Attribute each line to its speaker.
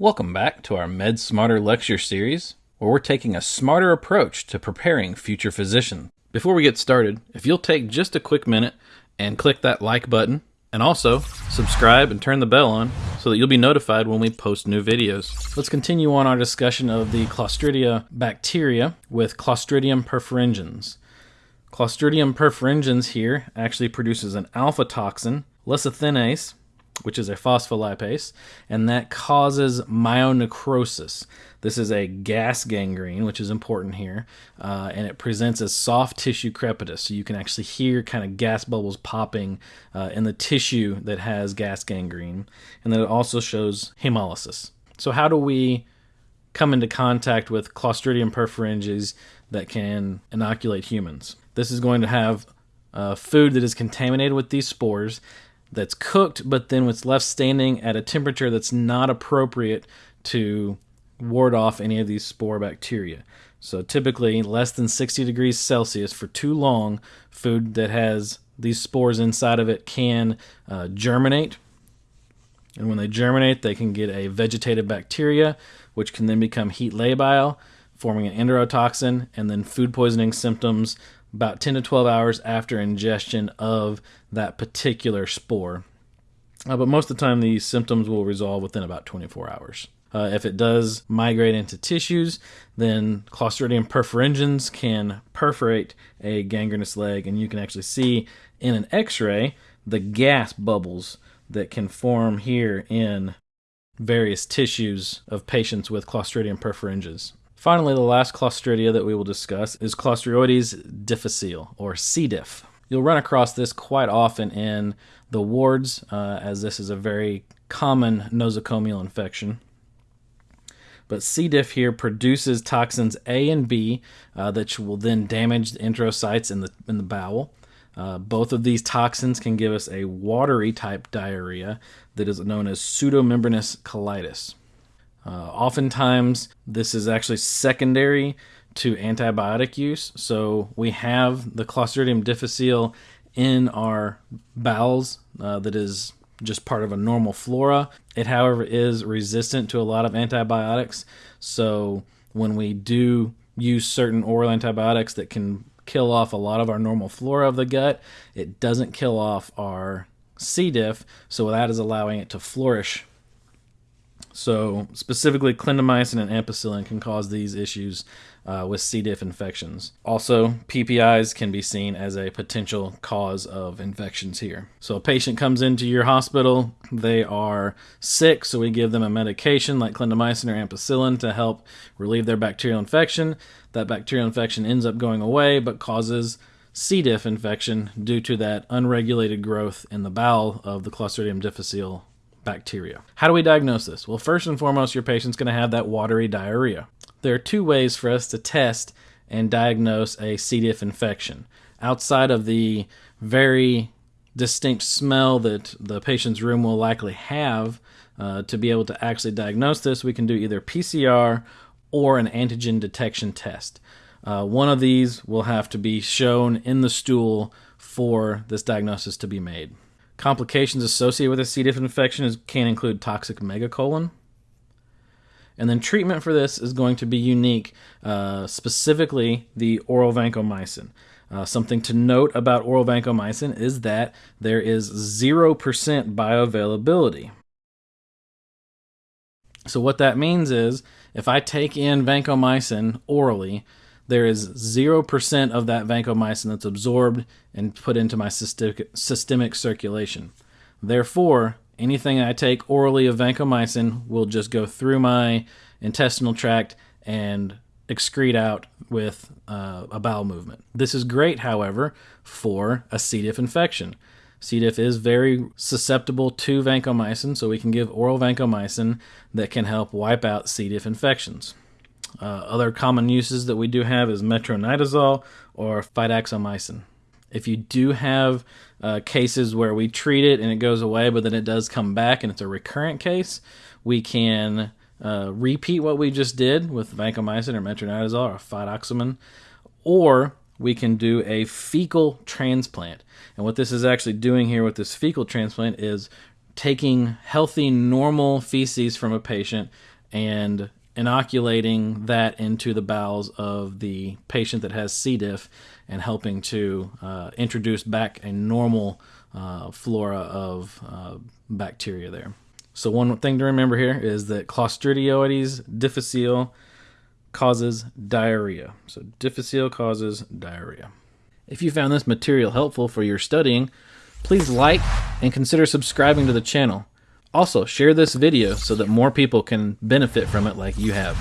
Speaker 1: Welcome back to our Med Smarter lecture series, where we're taking a smarter approach to preparing future physicians. Before we get started, if you'll take just a quick minute and click that like button, and also subscribe and turn the bell on so that you'll be notified when we post new videos. Let's continue on our discussion of the Clostridia bacteria with Clostridium perfringens. Clostridium perfringens here actually produces an alpha toxin, lecithinase, which is a phospholipase, and that causes myonecrosis. This is a gas gangrene, which is important here, uh, and it presents as soft tissue crepitus. So you can actually hear kind of gas bubbles popping uh, in the tissue that has gas gangrene, and then it also shows hemolysis. So how do we come into contact with Clostridium perfringens that can inoculate humans? This is going to have uh, food that is contaminated with these spores that's cooked, but then what's left standing at a temperature that's not appropriate to ward off any of these spore bacteria. So typically less than 60 degrees Celsius for too long, food that has these spores inside of it can uh, germinate. And when they germinate, they can get a vegetative bacteria, which can then become heat labile, forming an enterotoxin, and then food poisoning symptoms about 10 to 12 hours after ingestion of that particular spore. Uh, but most of the time, these symptoms will resolve within about 24 hours. Uh, if it does migrate into tissues, then Clostridium perfringens can perforate a gangrenous leg, and you can actually see in an x ray the gas bubbles that can form here in various tissues of patients with Clostridium perfringens. Finally, the last Clostridia that we will discuss is Clostridioides difficile, or C. diff. You'll run across this quite often in the wards, uh, as this is a very common nosocomial infection. But C. diff here produces toxins A and B uh, that will then damage the enterocytes in the in the bowel. Uh, both of these toxins can give us a watery type diarrhea that is known as pseudomembranous colitis. Uh, oftentimes, this is actually secondary to antibiotic use. So we have the Clostridium difficile in our bowels uh, that is just part of a normal flora. It, however, is resistant to a lot of antibiotics. So when we do use certain oral antibiotics that can kill off a lot of our normal flora of the gut, it doesn't kill off our C. diff. So that is allowing it to flourish so, specifically, clindamycin and ampicillin can cause these issues uh, with C. diff infections. Also, PPIs can be seen as a potential cause of infections here. So, a patient comes into your hospital, they are sick, so we give them a medication like clindamycin or ampicillin to help relieve their bacterial infection. That bacterial infection ends up going away but causes C. diff infection due to that unregulated growth in the bowel of the Clostridium difficile bacteria. How do we diagnose this? Well, first and foremost, your patient's going to have that watery diarrhea. There are two ways for us to test and diagnose a C. diff infection. Outside of the very distinct smell that the patient's room will likely have, uh, to be able to actually diagnose this, we can do either PCR or an antigen detection test. Uh, one of these will have to be shown in the stool for this diagnosis to be made. Complications associated with a C. diff infection is, can include toxic megacolon. And then treatment for this is going to be unique, uh, specifically the oral vancomycin. Uh, something to note about oral vancomycin is that there is 0% bioavailability. So, what that means is if I take in vancomycin orally, there is 0% of that vancomycin that's absorbed and put into my systemic, systemic circulation. Therefore, anything I take orally of vancomycin will just go through my intestinal tract and excrete out with uh, a bowel movement. This is great, however, for a C. diff infection. C. diff is very susceptible to vancomycin, so we can give oral vancomycin that can help wipe out C. diff infections. Uh, other common uses that we do have is metronidazole or fidaxomicin. If you do have uh, cases where we treat it and it goes away, but then it does come back and it's a recurrent case, we can uh, repeat what we just did with vancomycin or metronidazole or fidaxomicin, or we can do a fecal transplant. And what this is actually doing here with this fecal transplant is taking healthy, normal feces from a patient and inoculating that into the bowels of the patient that has C. diff and helping to uh, introduce back a normal uh, flora of uh, bacteria there. So, one thing to remember here is that Clostridioides difficile causes diarrhea. So, difficile causes diarrhea. If you found this material helpful for your studying, please like and consider subscribing to the channel. Also, share this video so that more people can benefit from it like you have.